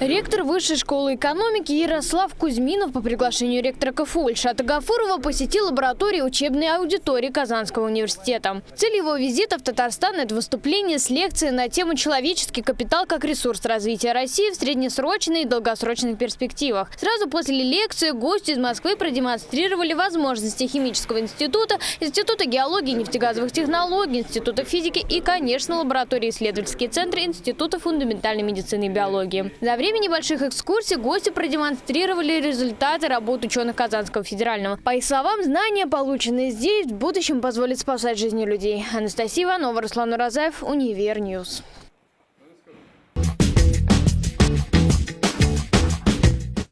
Ректор Высшей школы экономики Ярослав Кузьминов по приглашению ректора КФУ Ильшата Гафурова посетил лабораторию учебной аудитории Казанского университета. Цель его визита в Татарстан – это выступление с лекцией на тему «Человеческий капитал как ресурс развития России в среднесрочной и долгосрочных перспективах». Сразу после лекции гости из Москвы продемонстрировали возможности химического института, Института геологии и нефтегазовых технологий, Института физики и, конечно, лаборатории исследовательские центры Института фундаментальной медицины и биологии. За время небольших экскурсий гости продемонстрировали результаты работ ученых Казанского федерального. По их словам, знания, полученные здесь, в будущем позволят спасать жизни людей. Анастасия Иванова, Руслан Уразаев, Универньюз.